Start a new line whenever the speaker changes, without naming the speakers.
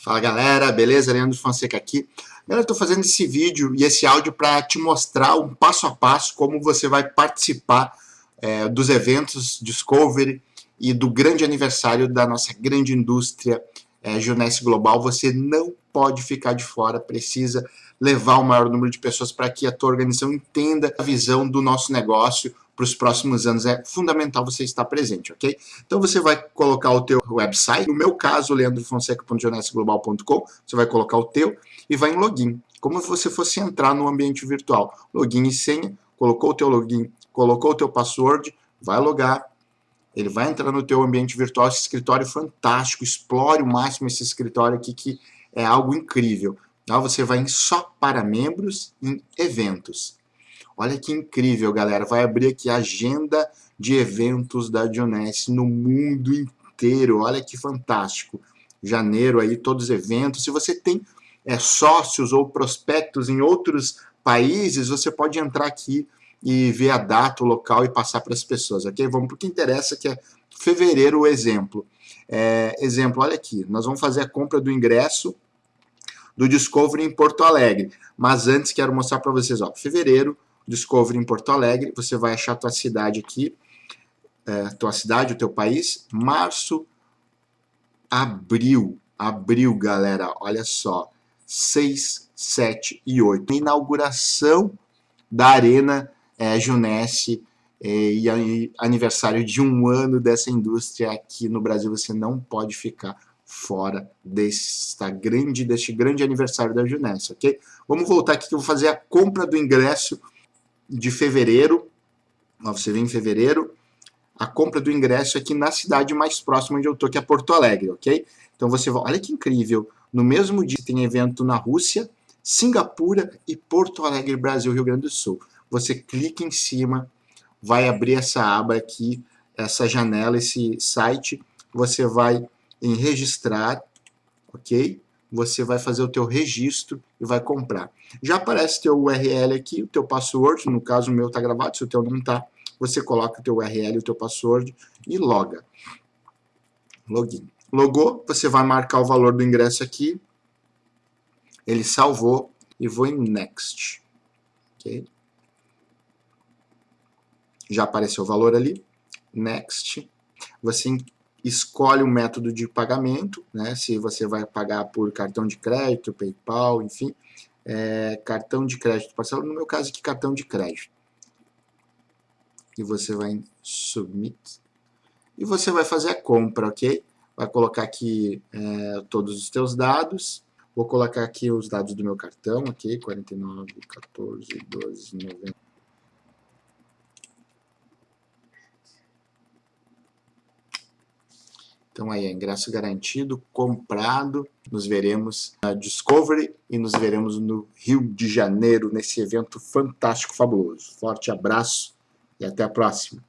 Fala galera, beleza? Leandro Fonseca aqui. Eu estou fazendo esse vídeo e esse áudio para te mostrar um passo a passo como você vai participar é, dos eventos Discovery e do grande aniversário da nossa grande indústria é, Junesse Global. Você não pode ficar de fora, precisa levar o maior número de pessoas para que a tua organização entenda a visão do nosso negócio, para os próximos anos é fundamental você estar presente, ok? Então você vai colocar o teu website, no meu caso, leandrofonseca.jornalisglobal.com, você vai colocar o teu e vai em login, como se você fosse entrar no ambiente virtual. Login e senha, colocou o teu login, colocou o teu password, vai logar, ele vai entrar no teu ambiente virtual, esse escritório é fantástico, explore o máximo esse escritório aqui que é algo incrível. Então, você vai em só para membros, em eventos. Olha que incrível, galera. Vai abrir aqui a agenda de eventos da Dionesse no mundo inteiro. Olha que fantástico. Janeiro aí, todos os eventos. Se você tem é, sócios ou prospectos em outros países, você pode entrar aqui e ver a data, o local e passar para as pessoas, ok? Vamos para o que interessa, que é fevereiro o exemplo. É, exemplo, olha aqui, nós vamos fazer a compra do ingresso do Discovery em Porto Alegre. Mas antes quero mostrar para vocês, ó, fevereiro, Discovery em Porto Alegre, você vai achar tua cidade aqui, é, tua cidade, o teu país, março, abril, abril, galera, olha só, 6, 7 e 8. Inauguração da Arena é, Junesse é, e aniversário de um ano dessa indústria aqui no Brasil, você não pode ficar fora desta grande, deste grande aniversário da Junesse, ok? Vamos voltar aqui que eu vou fazer a compra do ingresso de fevereiro, você vem em fevereiro, a compra do ingresso aqui na cidade mais próxima onde eu estou, que é Porto Alegre, ok? Então você vai, olha que incrível, no mesmo dia tem evento na Rússia, Singapura e Porto Alegre, Brasil, Rio Grande do Sul. Você clica em cima, vai abrir essa aba aqui, essa janela, esse site, você vai em registrar, ok? você vai fazer o teu registro e vai comprar. Já aparece teu URL aqui, o teu password, no caso o meu está gravado, se o teu não está, você coloca o teu URL e o teu password e loga. Login. Logou, você vai marcar o valor do ingresso aqui, ele salvou e vou em Next. Ok? Já apareceu o valor ali. Next. Você escolhe o método de pagamento, né, se você vai pagar por cartão de crédito, PayPal, enfim, é, cartão de crédito parcela, no meu caso aqui cartão de crédito. E você vai em Submit. E você vai fazer a compra, ok? Vai colocar aqui é, todos os teus dados. Vou colocar aqui os dados do meu cartão, ok? 49, 14, 12, 90. Então aí, ingresso garantido, comprado. Nos veremos na Discovery e nos veremos no Rio de Janeiro, nesse evento fantástico, fabuloso. Forte abraço e até a próxima.